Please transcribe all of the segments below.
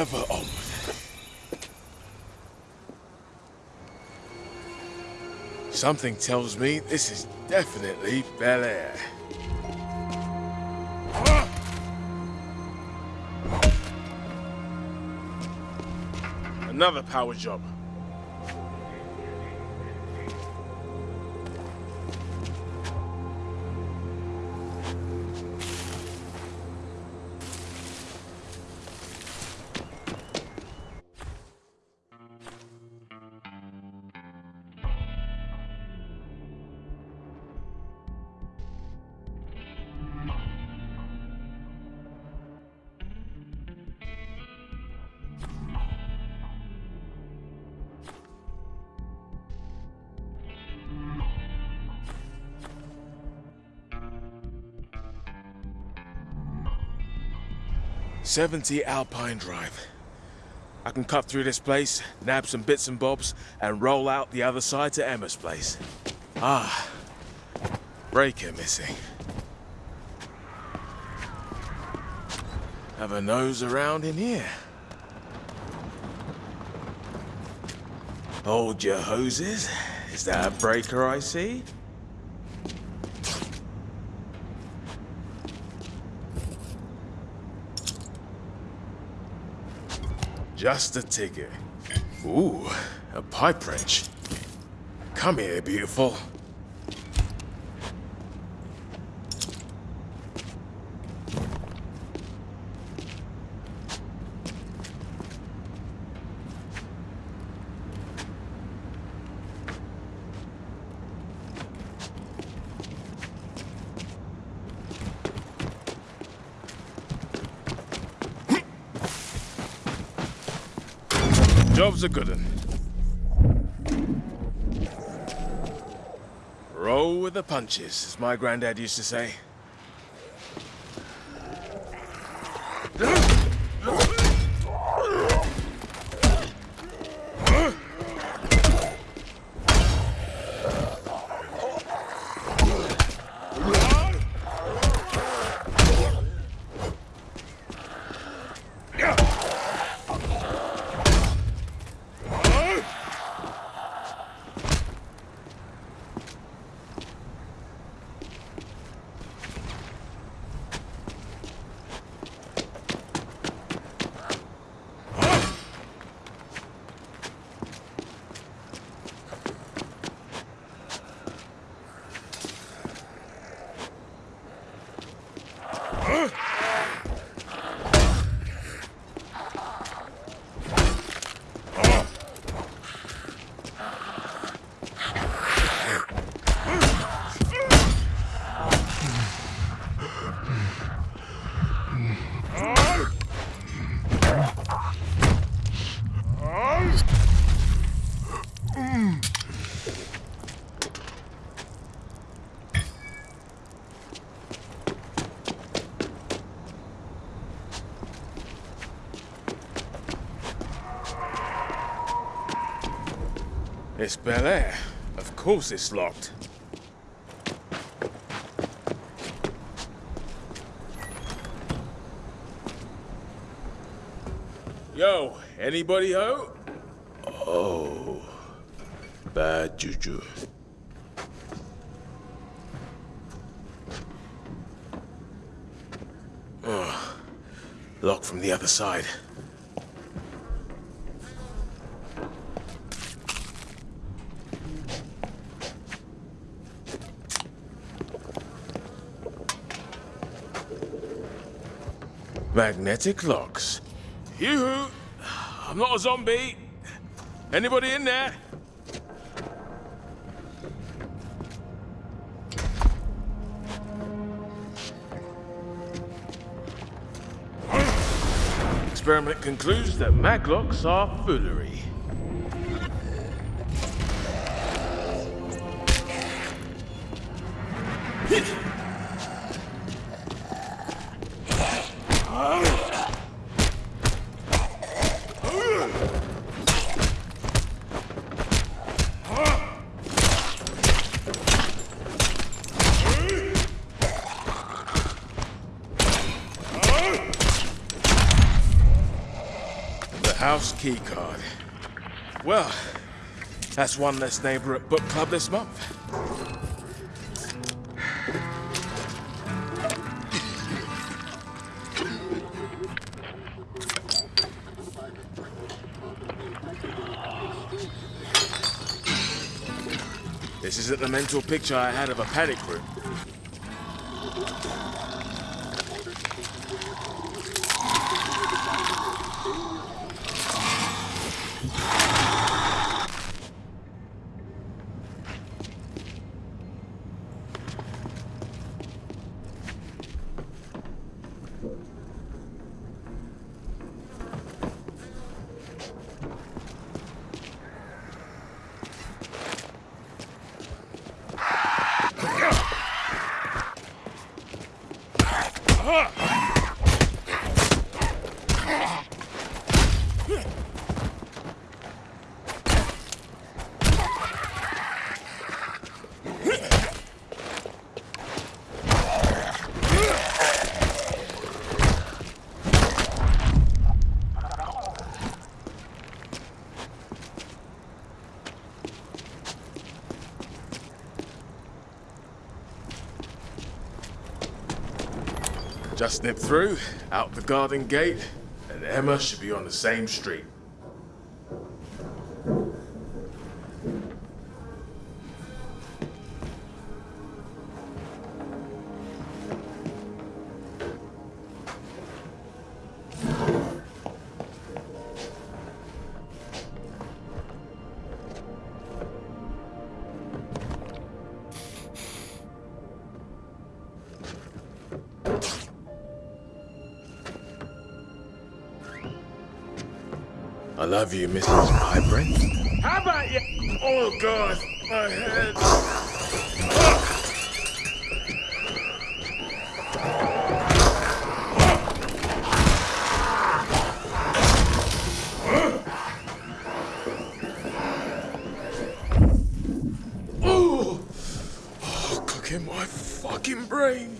Ever onward. Something tells me this is definitely Bel Air. Another power job. Seventy Alpine Drive. I can cut through this place, nab some bits and bobs, and roll out the other side to Emma's place. Ah, breaker missing. Have a nose around in here. Hold your hoses. Is that a breaker I see? Just a ticket. Ooh, a pipe wrench. Come here, beautiful. A good one. Roll with the punches, as my granddad used to say. It's Bel Air. Of course it's locked. Yo, anybody home? Oh, bad juju. Oh, locked from the other side. Magnetic locks. Yoo-hoo! I'm not a zombie. Anybody in there? Experiment concludes that maglocks are foolery. House keycard. Well, that's one less neighbor at book club this month. This isn't the mental picture I had of a panic room. Just nip through, out the garden gate, and Emma should be on the same street. Love you, Mrs. Piper. How about you? Oh, God, my head. Oh, cooking my fucking brain.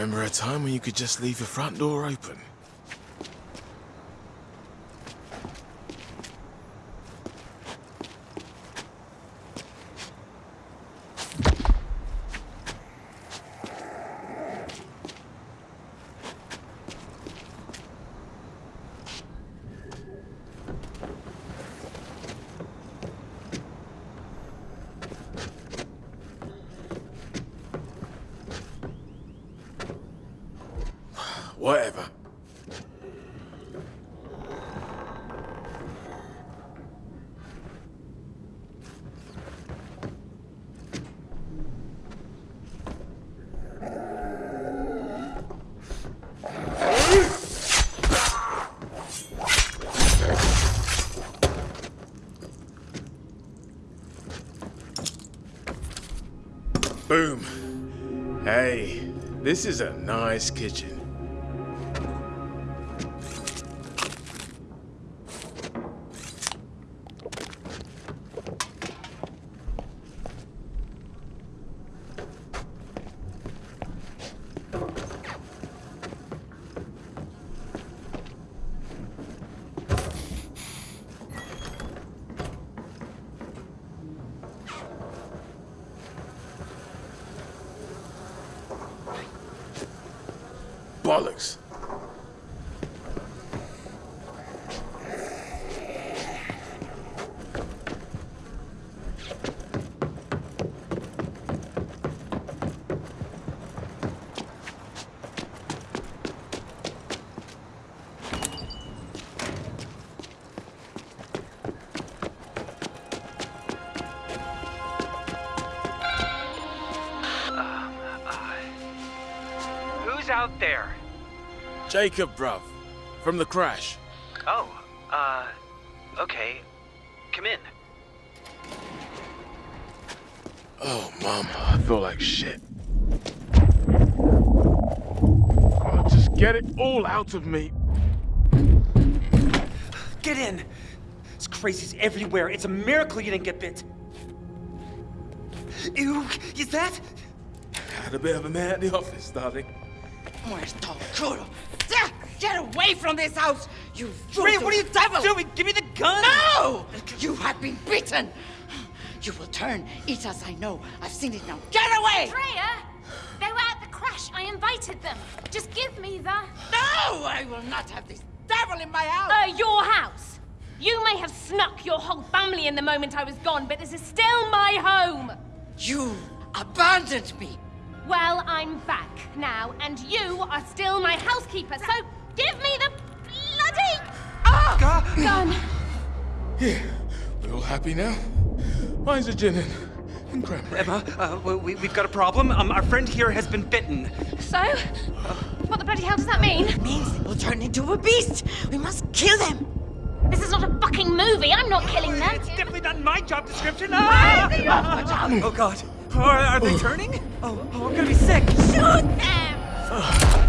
Remember a time when you could just leave your front door open. Boom. Hey, this is a nice kitchen. Jacob, bruv. From the crash. Oh, uh, okay. Come in. Oh, mama, I feel like shit. Oh, just get it all out of me. Get in! It's crazies everywhere. It's a miracle you didn't get bit. Ew, is that? Had a bit of a man at the office, darling. Muerto culo! Ah, Get away from this house! You Ray, what are you devil! doing? Give me the gun! No! You have been beaten! You will turn, eat as I know. I've seen it now. Get away! Freya! They were at the crash. I invited them. Just give me the... No! I will not have this devil in my house! Uh, your house. You may have snuck your whole family in the moment I was gone, but this is still my home. You abandoned me! Well, I'm back now, and you are still my housekeeper, so give me the bloody Ah! gun. Here, we all happy now? Mine's a gin and, and cranberry. Emma, uh, we, we've got a problem. Um, our friend here has been bitten. So, what the bloody hell does that mean? It Means they will turn into a beast! We must kill them! This is not a fucking movie. I'm not killing them. It's definitely not my job description. Ah! Oh, God. Are, are they turning? Oh, oh, I'm gonna be sick. Shoot them!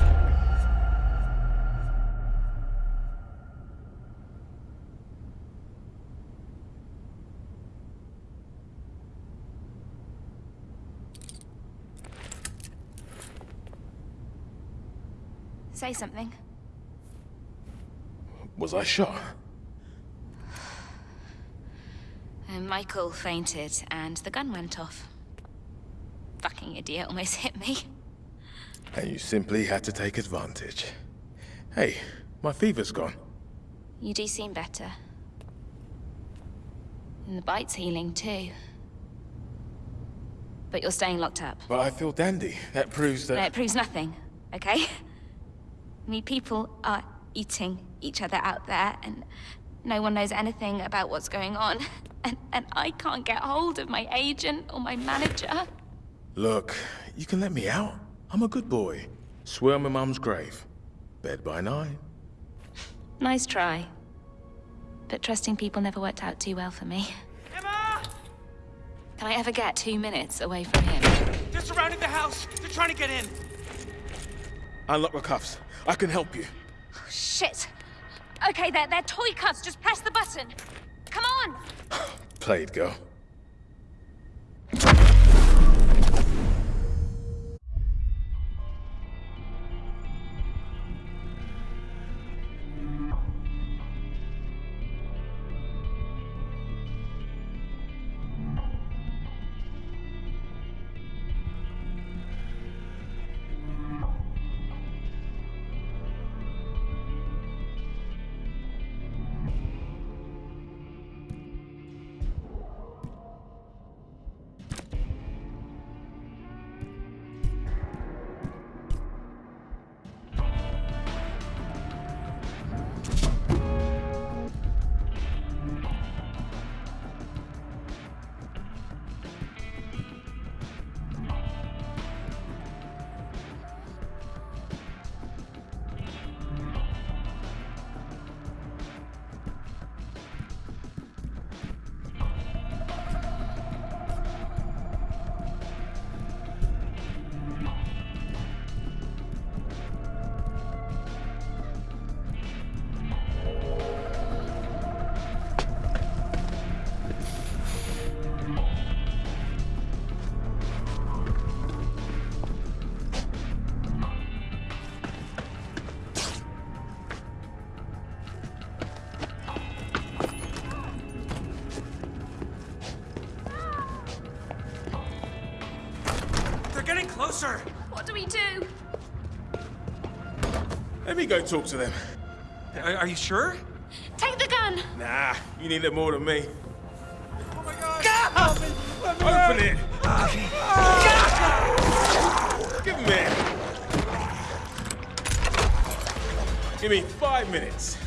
Say something. Was I shot? Uh, Michael fainted and the gun went off. Fucking idiot almost hit me. And you simply had to take advantage. Hey, my fever's gone. You do seem better. And the bite's healing too. But you're staying locked up. But I feel dandy. That proves that... No, it proves nothing, okay? I mean, people are eating each other out there, and no one knows anything about what's going on. And, and I can't get hold of my agent or my manager. Look, you can let me out. I'm a good boy. Swear on my mum's grave. Bed by nine. Nice try. But trusting people never worked out too well for me. Emma! Can I ever get two minutes away from him? They're surrounding the house. They're trying to get in. Unlock the cuffs. I can help you. Shit! Okay, they're, they're toy cuffs. Just press the button. Come on! Played, girl. Let me go talk to them. Are, are you sure? Take the gun! Nah, you need it more than me. Oh my god! Open it! Give him it! Give me five minutes.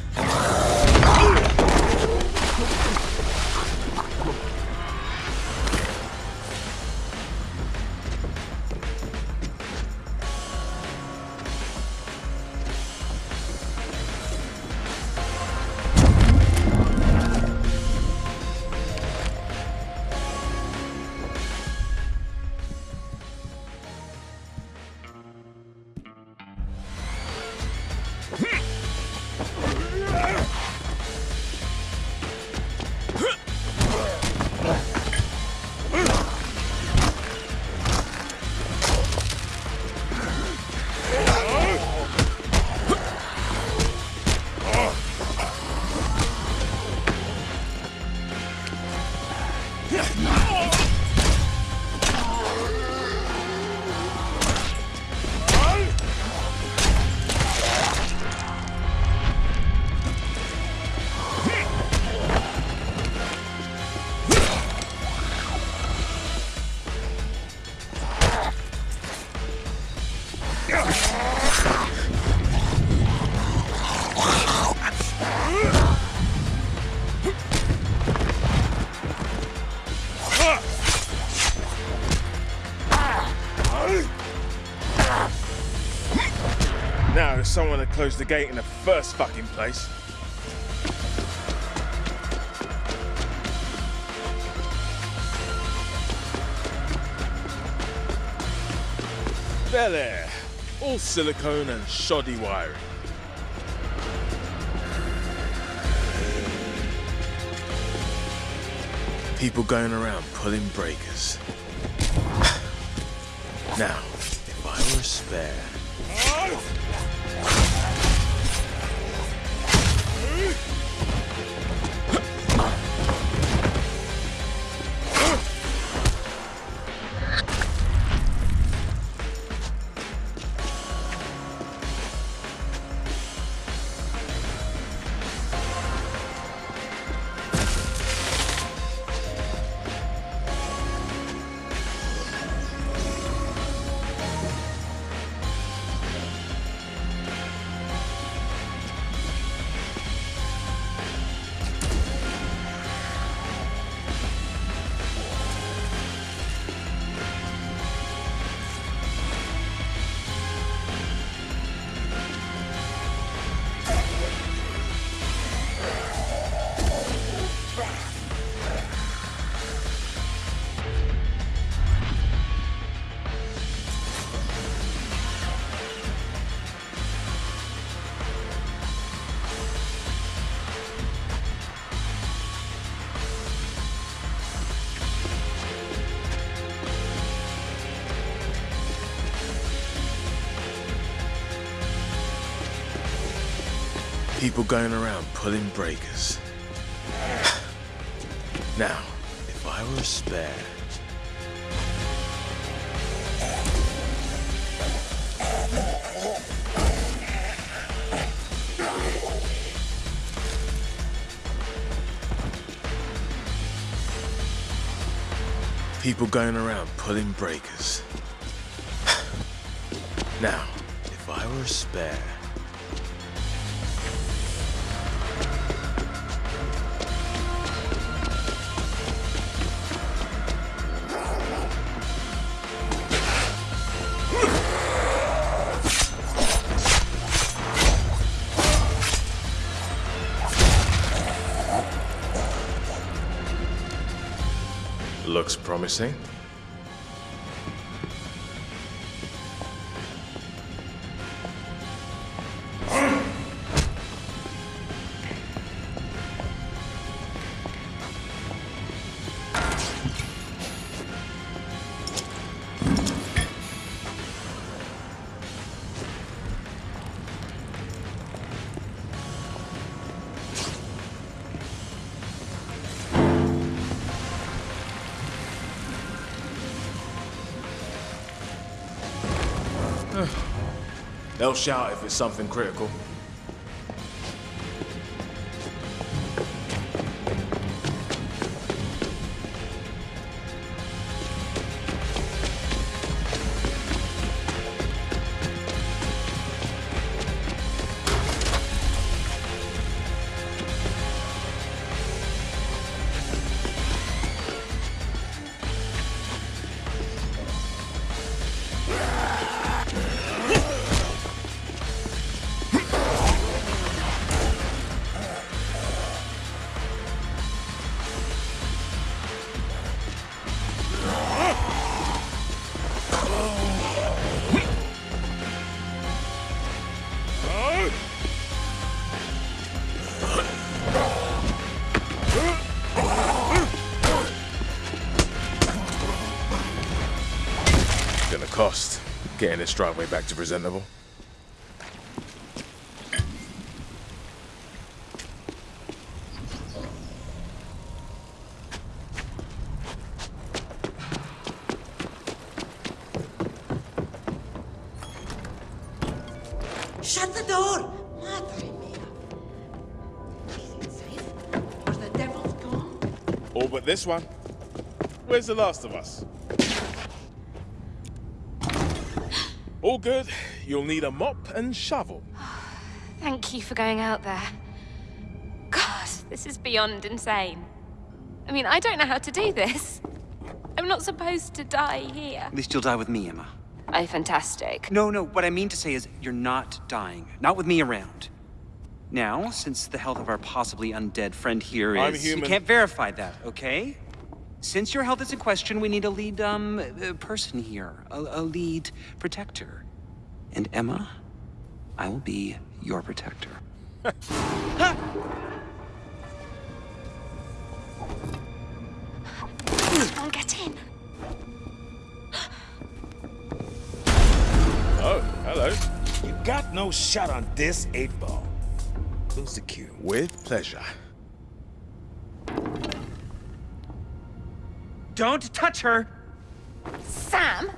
Closed the gate in the first fucking place. There, there. All silicone and shoddy wiring. People going around pulling breakers. Now, if I were spare. People going around pulling breakers. Now, if I were a spare. People going around pulling breakers. Now, if I were a spare. Promising. They'll shout if it's something critical. This driveway back to presentable. Shut the door! Madre mia. Is it safe? Are the devils gone? All but this one. Where's the last of us? Good. You'll need a mop and shovel. Thank you for going out there. God, this is beyond insane. I mean, I don't know how to do this. I'm not supposed to die here. At least you'll die with me, Emma. Oh, fantastic. No, no, what I mean to say is you're not dying. Not with me around. Now, since the health of our possibly undead friend here is... I'm human. We can't verify that, okay? Since your health is in question, we need a lead, um, uh, person here. A, a lead protector. And Emma, I will be your protector. Come on, get in. Oh, hello. You got no shot on this eight ball. Lose the cue. With pleasure. Don't touch her! Sam?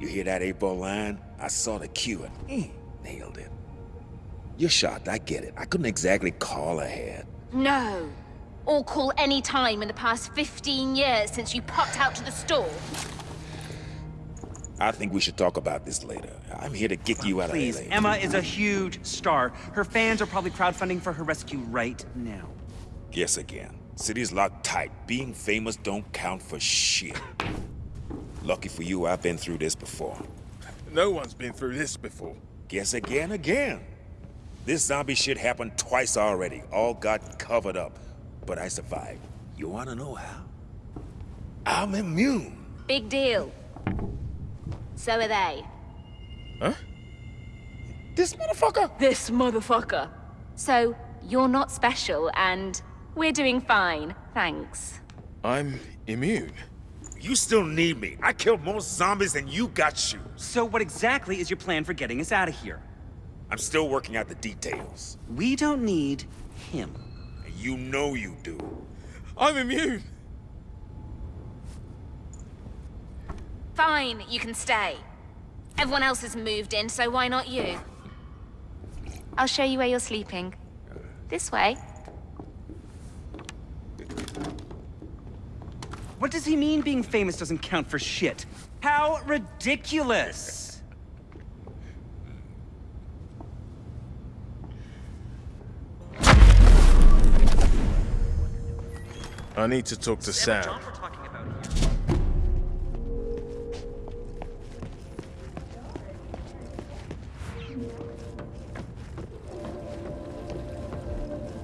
You hear that eight ball line? I saw the cue and mm, nailed it. You're shocked, I get it. I couldn't exactly call ahead. No. Or call any time in the past 15 years since you popped out to the store. I think we should talk about this later. I'm here to get you out Please, of LA. Emma is a huge star. Her fans are probably crowdfunding for her rescue right now. Guess again. City's locked tight. Being famous don't count for shit. Lucky for you, I've been through this before. No one's been through this before. Guess again, again. This zombie shit happened twice already. All got covered up. But I survived. You wanna know how? I'm immune. Big deal. So are they. Huh? This motherfucker? This motherfucker. So, you're not special, and we're doing fine, thanks. I'm immune. You still need me. I killed more zombies than you got shoes. So what exactly is your plan for getting us out of here? I'm still working out the details. We don't need him. You know you do. I'm immune. Fine, you can stay. Everyone else has moved in, so why not you? I'll show you where you're sleeping. This way. What does he mean being famous doesn't count for shit? How ridiculous! I need to talk to Sam.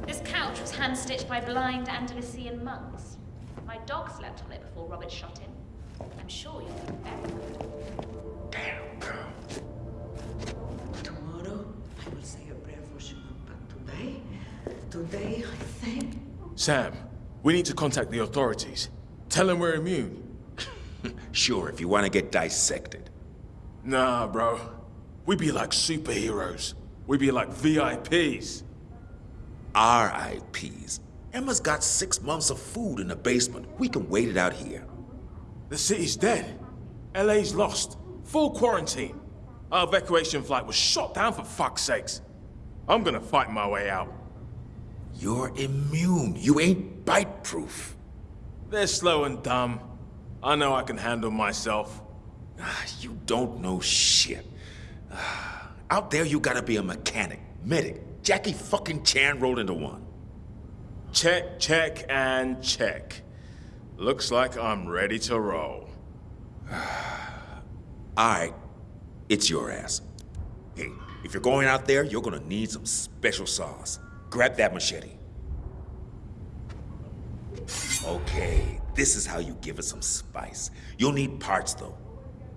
This couch was hand-stitched by blind Andalusian monks. My dog slept on it before Robert shot him. I'm sure you'll be very good. Damn, girl. Tomorrow, I will say a prayer for Shimon, but today, today, I think. Sam, we need to contact the authorities. Tell them we're immune. Sure, if you want to get dissected. Nah, bro. We'd be like superheroes. We'd be like VIPs. RIPs. Emma's got six months of food in the basement. We can wait it out here. The city's dead. LA's lost. Full quarantine. Our evacuation flight was shot down for fuck's sakes. I'm gonna fight my way out. You're immune. You ain't bite-proof. They're slow and dumb. I know I can handle myself. Ah, You don't know shit. Ah, Out there, you gotta be a mechanic, medic. Jackie fucking Chan rolled into one. Check, check, and check. Looks like I'm ready to roll. All right, it's your ass. Hey, if you're going out there, you're gonna need some special sauce. Grab that machete. Okay, this is how you give it some spice. You'll need parts, though.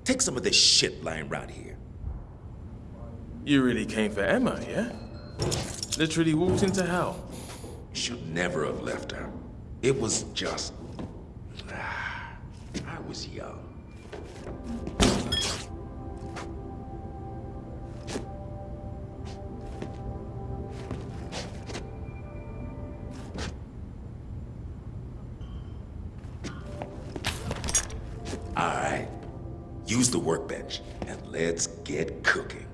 Take some of this shit lying around here. You really came for Emma, yeah? Literally walked into hell. Should never have left her. It was just... I was young. All right. Use the workbench, and let's get cooking.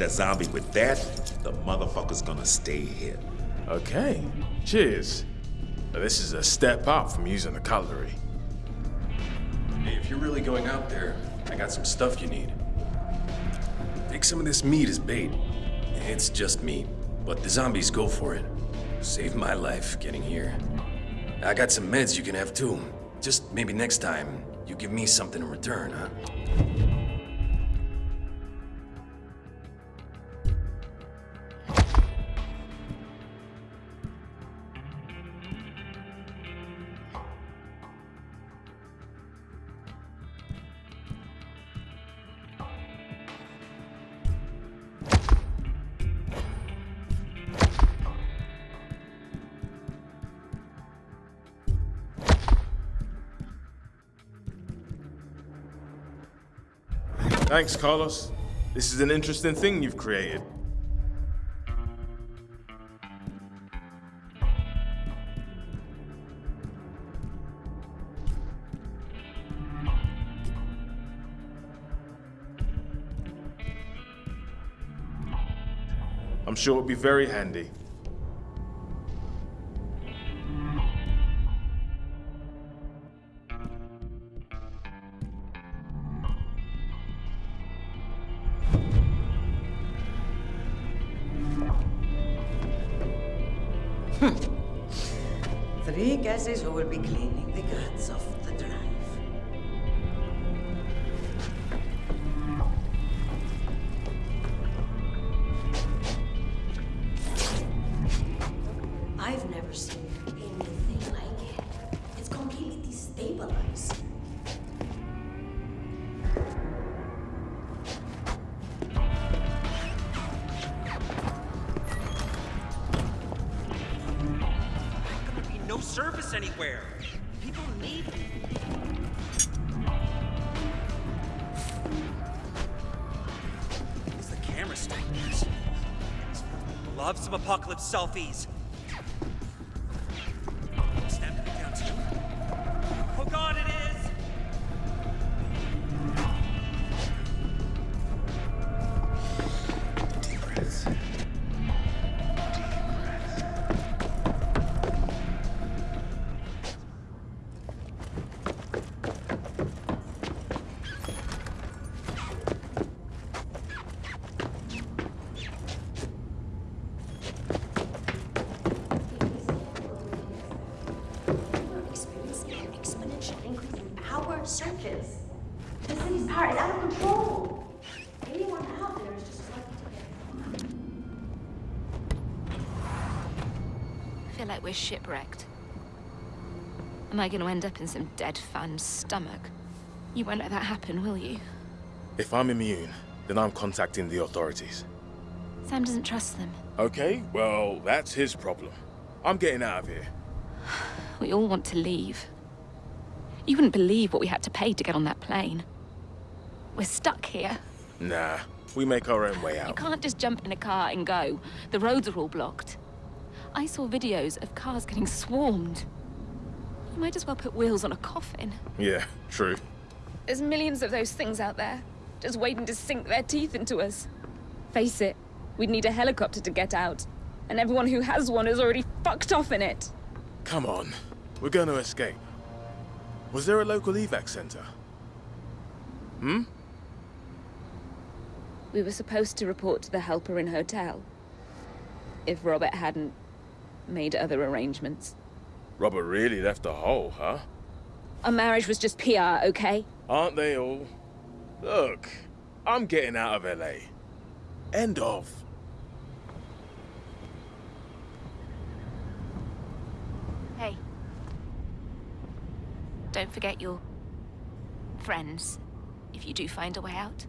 Hit a zombie with that, the motherfucker's gonna stay hit. Okay, cheers. Now, This is a step up from using the cutlery. Hey, if you're really going out there, I got some stuff you need. Take some of this meat as bait. It's just meat, but the zombies go for it. Saved my life getting here. I got some meds you can have too. Just maybe next time, you give me something in return, huh? Thanks, Carlos. This is an interesting thing you've created. I'm sure it'll be very handy. Love some apocalypse selfies. Shipwrecked. Am I going to end up in some dead fan's stomach? You won't let that happen, will you? If I'm immune, then I'm contacting the authorities. Sam doesn't trust them. Okay, well, that's his problem. I'm getting out of here. We all want to leave. You wouldn't believe what we had to pay to get on that plane. We're stuck here. Nah, we make our own way out. You can't just jump in a car and go. The roads are all blocked. I saw videos of cars getting swarmed. You might as well put wheels on a coffin. Yeah, true. There's millions of those things out there, just waiting to sink their teeth into us. Face it, we'd need a helicopter to get out. And everyone who has one is already fucked off in it. Come on, we're gonna escape. Was there a local evac center? Hmm? We were supposed to report to the Halperin hotel. If Robert hadn't made other arrangements. Robert really left a hole, huh? Our marriage was just PR, okay? Aren't they all? Look, I'm getting out of LA. End of. Hey. Don't forget your friends if you do find a way out.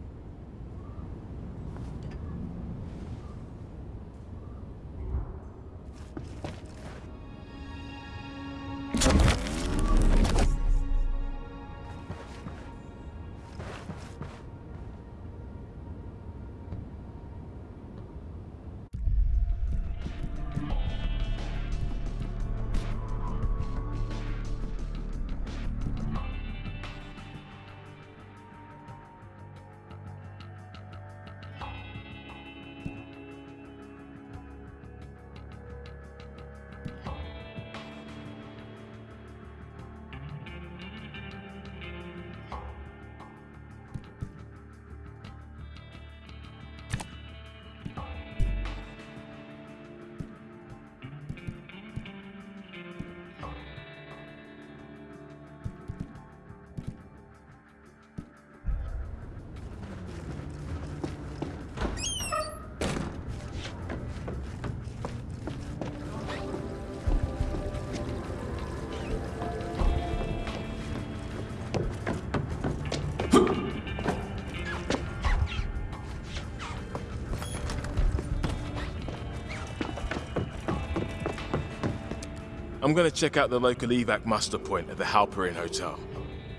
I'm gonna check out the local evac muster point at the Halperin Hotel.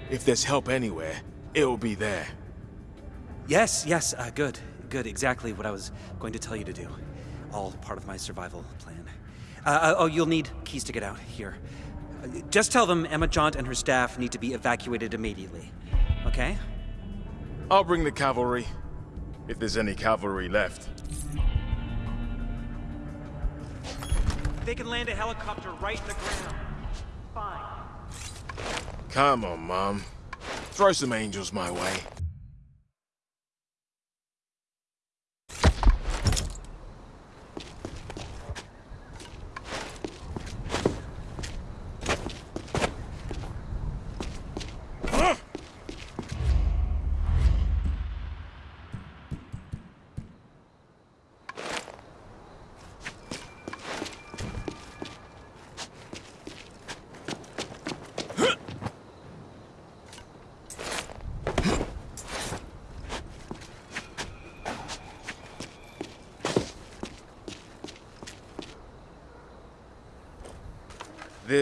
If there's help anywhere, it'll be there. Yes, yes, uh, good. Good, exactly what I was going to tell you to do. All part of my survival plan. Uh, uh, oh, you'll need keys to get out. Here. Just tell them Emma Jaunt and her staff need to be evacuated immediately. Okay? I'll bring the cavalry, if there's any cavalry left. They can land a helicopter right in the ground. Fine. Come on, Mom. Throw some angels my way.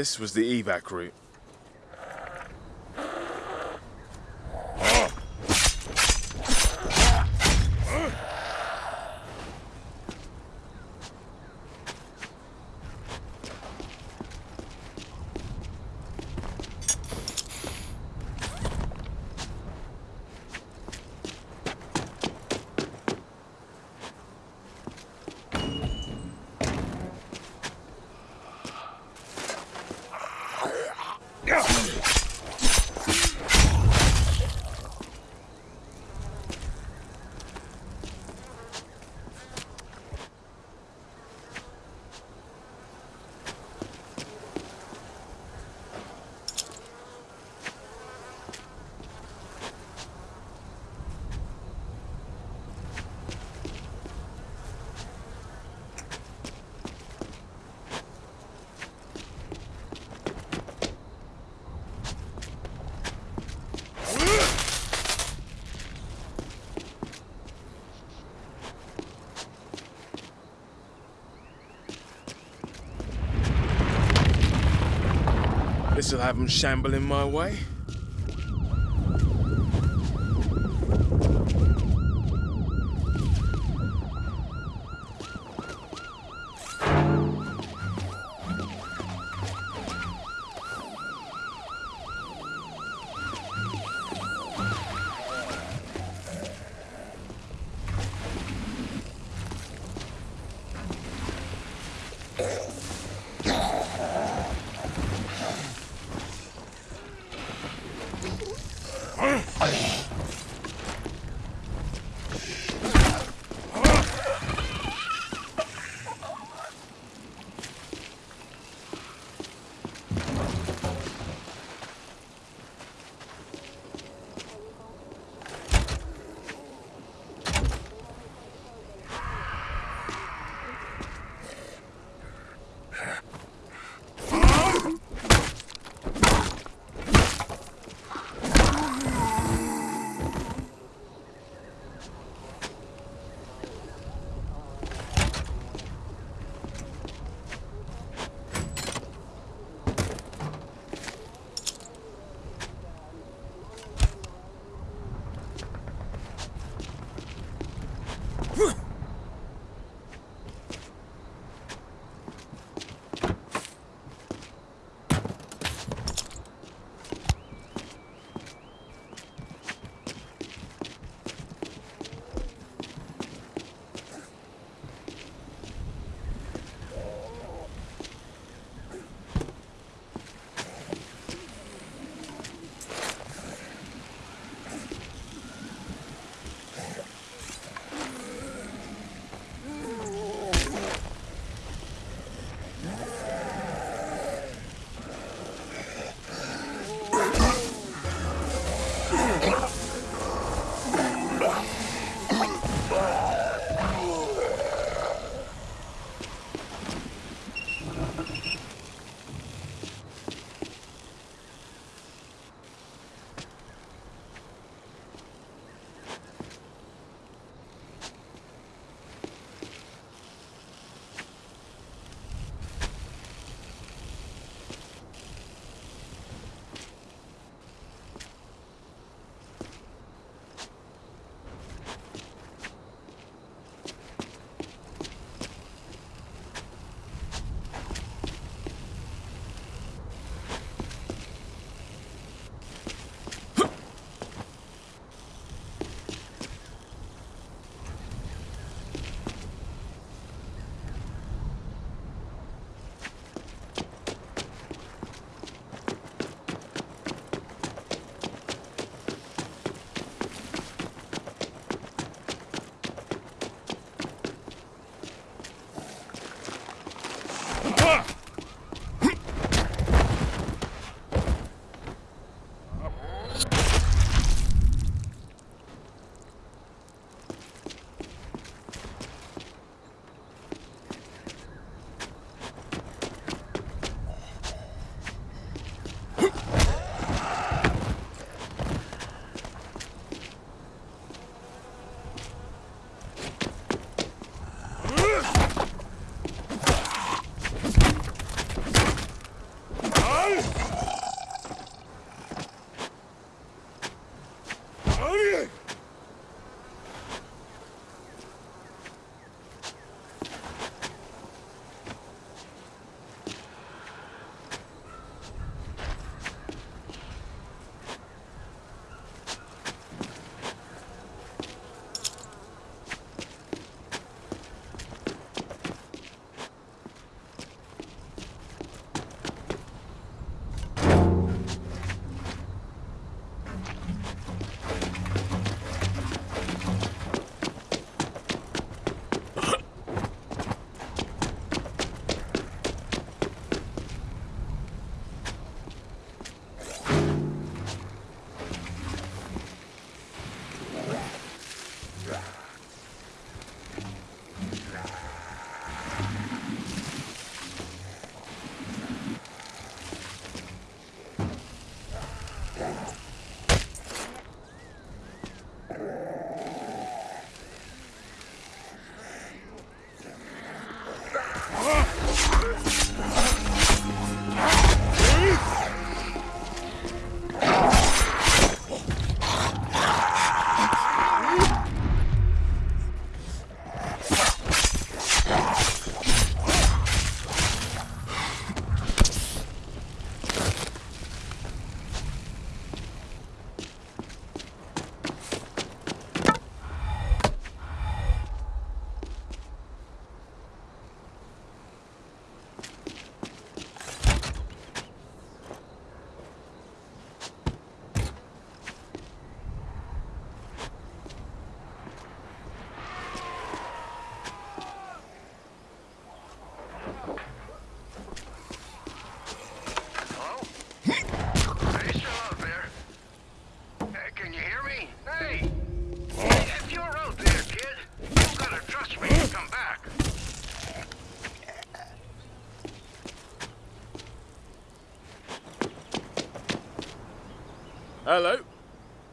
This was the evac route. This'll have them shambling my way.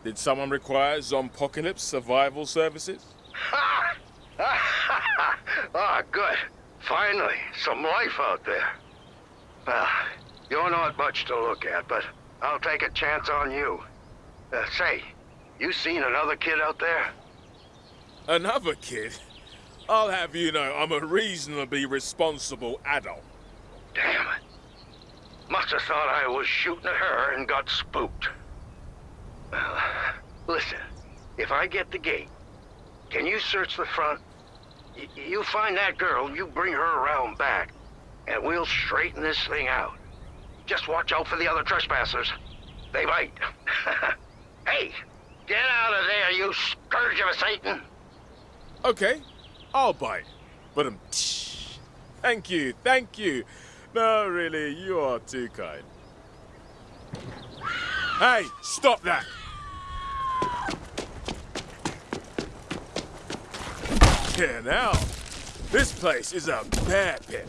Did someone require Zompocalypse survival services? Ha! ah, good. Finally, some life out there. Well, you're not much to look at, but I'll take a chance on you. Uh, say, you seen another kid out there? Another kid? I'll have you know I'm a reasonably responsible adult. Damn it. Must have thought I was shooting at her and got spooked. Well, listen, if I get the gate, can you search the front? Y you find that girl, you bring her around back, and we'll straighten this thing out. Just watch out for the other trespassers. They might. hey, get out of there, you scourge of a Satan! Okay, I'll bite. But um, thank you, thank you. No, really, you are too kind. Hey, stop that! Yeah, now, this place is a bear pit.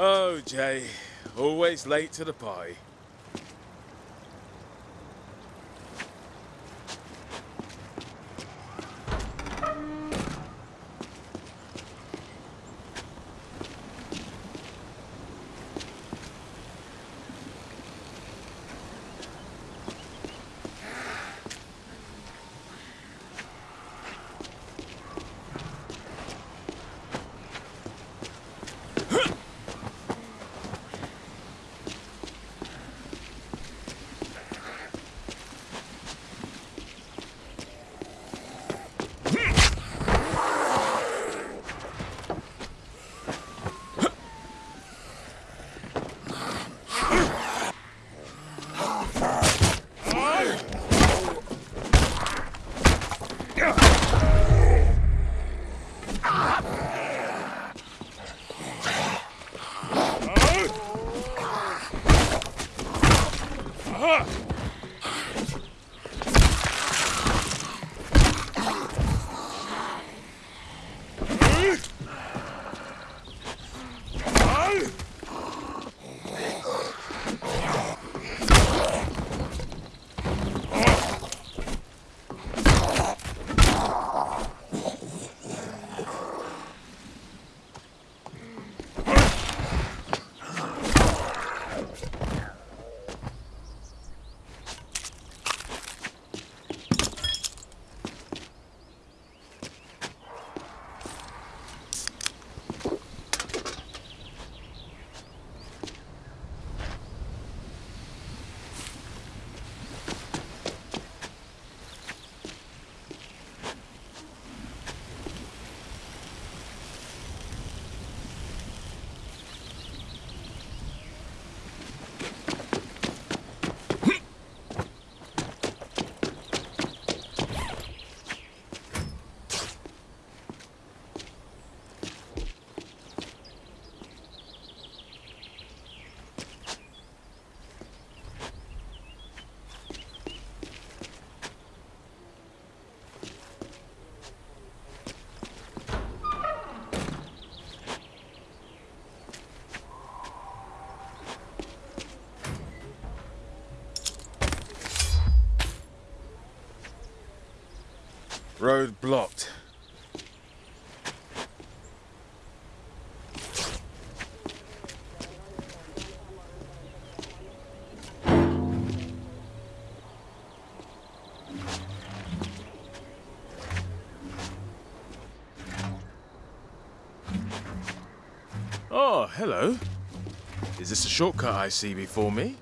Oh, Jay, always late to the party. Road blocked. Oh, hello. Is this a shortcut I see before me?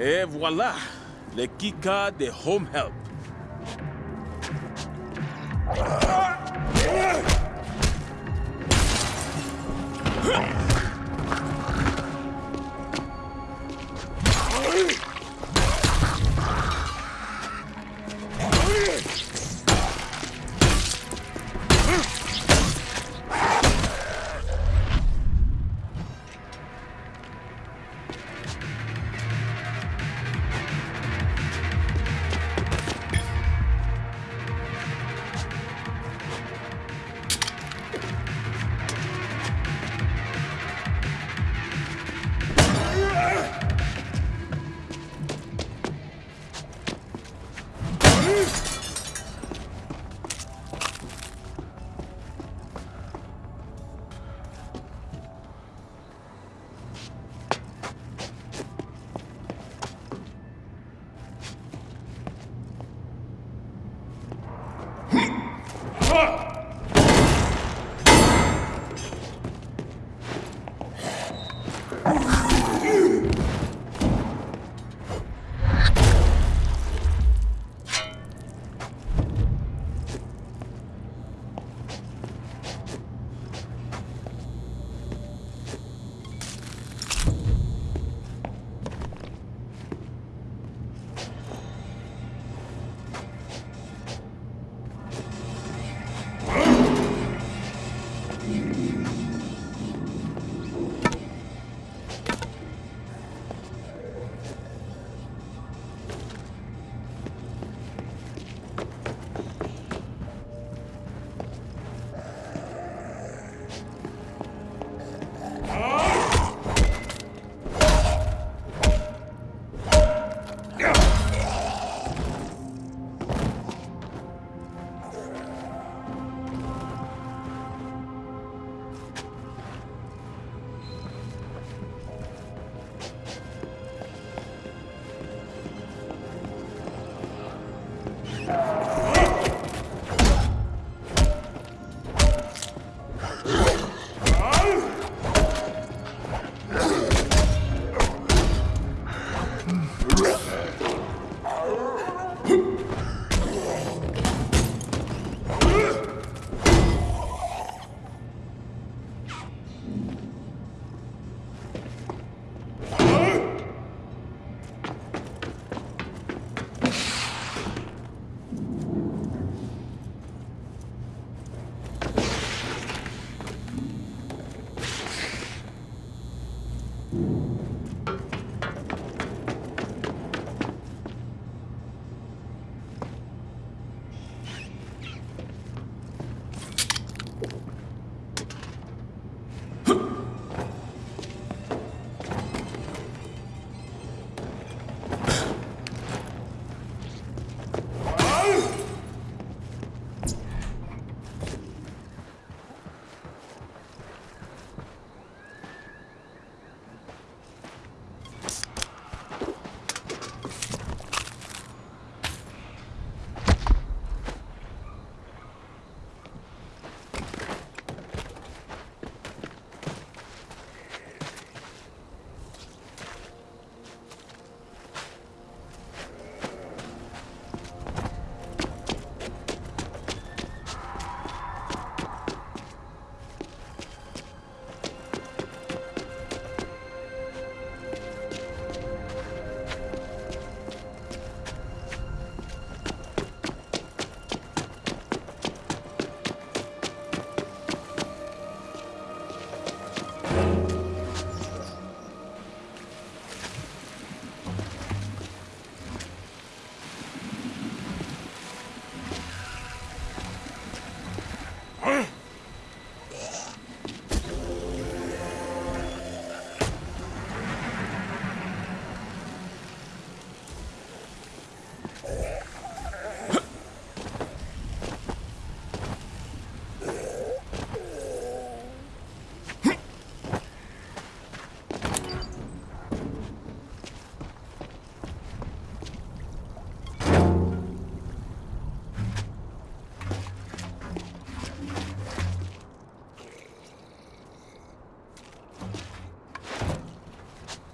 Et voilà, le keycard de home help.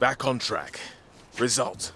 Back on track. Result.